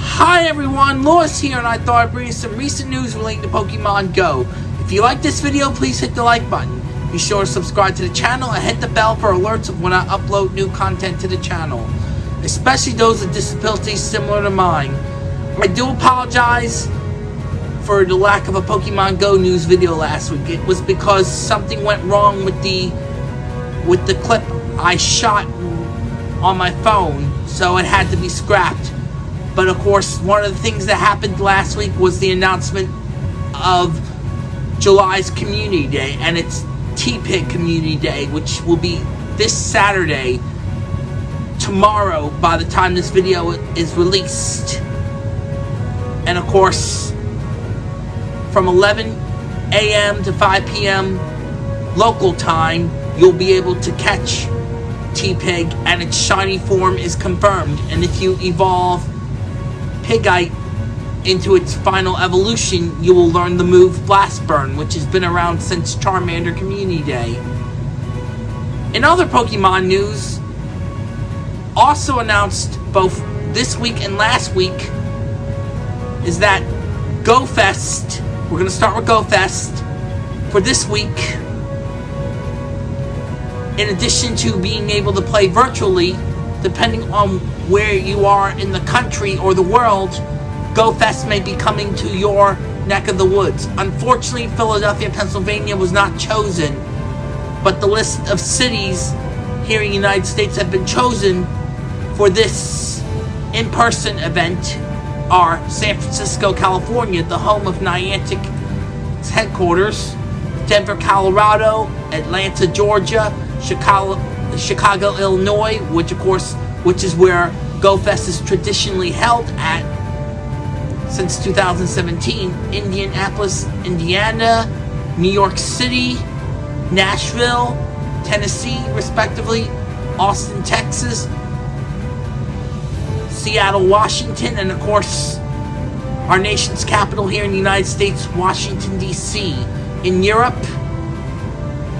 Hi everyone, Lewis here, and I thought I'd bring you some recent news relating to Pokemon Go. If you like this video, please hit the like button. Be sure to subscribe to the channel and hit the bell for alerts when I upload new content to the channel, especially those with disabilities similar to mine. I do apologize for the lack of a Pokemon Go news video last week. It was because something went wrong with the with the clip I shot on my phone, so it had to be scrapped. But of course, one of the things that happened last week was the announcement of July's Community Day, and it's Tepig Community Day, which will be this Saturday, tomorrow, by the time this video is released. And of course, from 11 a.m. to 5 p.m. local time, you'll be able to catch Tepig and its shiny form is confirmed. And if you evolve Pignite into its final evolution, you will learn the move Blast Burn, which has been around since Charmander Community Day. In other Pokemon news, also announced both this week and last week is that GoFest, we're going to start with GoFest for this week. In addition to being able to play virtually, depending on where you are in the country or the world, GoFest may be coming to your neck of the woods. Unfortunately, Philadelphia, Pennsylvania was not chosen, but the list of cities here in the United States have been chosen for this in-person event are San Francisco, California, the home of Niantic's headquarters, Denver, Colorado, Atlanta, Georgia, Chicago, Chicago, Illinois, which of course, which is where GoFest is traditionally held at since 2017, Indianapolis, Indiana, New York City, Nashville, Tennessee, respectively, Austin, Texas, Seattle, Washington, and of course, our nation's capital here in the United States, Washington, D.C. In Europe,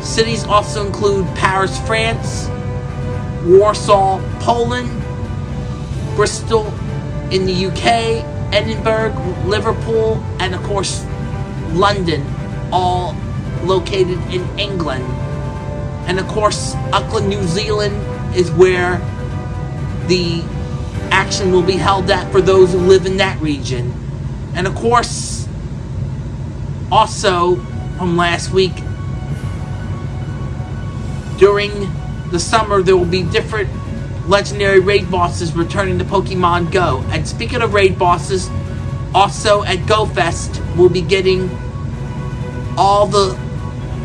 cities also include Paris, France, Warsaw, Poland, Bristol in the UK, Edinburgh, Liverpool, and of course, London, all located in England. And of course, Auckland, New Zealand is where the action will be held at for those who live in that region. And of course, also from last week, during the summer there will be different legendary raid bosses returning to Pokemon Go. And speaking of raid bosses, also at GoFest, we'll be getting all the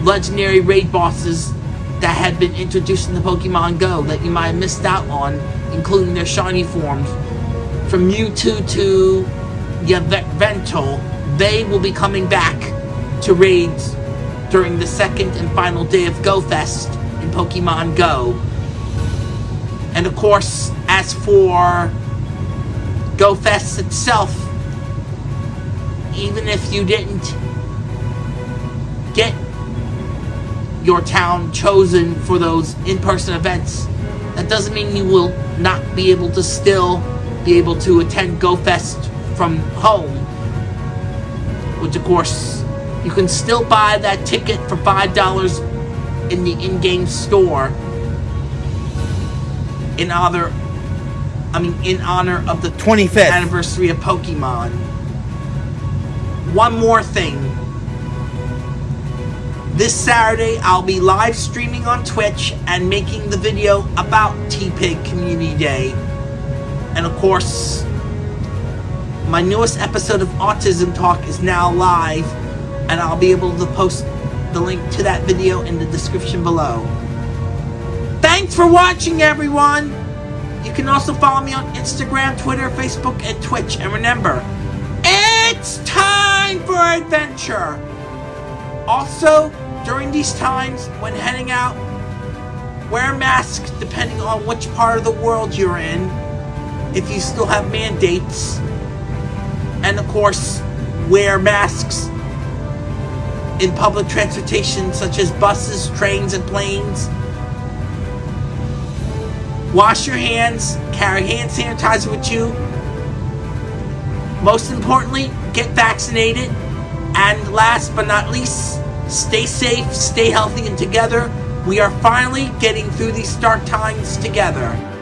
legendary raid bosses that had been introduced in the Pokemon Go that you might have missed out on, including their shiny forms. From Mewtwo to Yveltal, they will be coming back to raids during the second and final day of GoFest in Pokemon Go. And of course, as for GoFest itself, even if you didn't get your town chosen for those in-person events, that doesn't mean you will not be able to still be able to attend GoFest from home. Which of course, you can still buy that ticket for $5 in the in-game store in honor I mean in honor of the 25th anniversary of Pokemon. One more thing. This Saturday I'll be live streaming on Twitch and making the video about Tepig Community Day. And of course, my newest episode of Autism Talk is now live and I'll be able to post the link to that video in the description below. Thanks for watching, everyone! You can also follow me on Instagram, Twitter, Facebook, and Twitch. And remember, it's time for adventure! Also, during these times, when heading out, wear masks depending on which part of the world you're in, if you still have mandates. And of course, wear masks in public transportation such as buses, trains, and planes Wash your hands, carry hand sanitizer with you. Most importantly, get vaccinated. And last but not least, stay safe, stay healthy, and together, we are finally getting through these dark times together.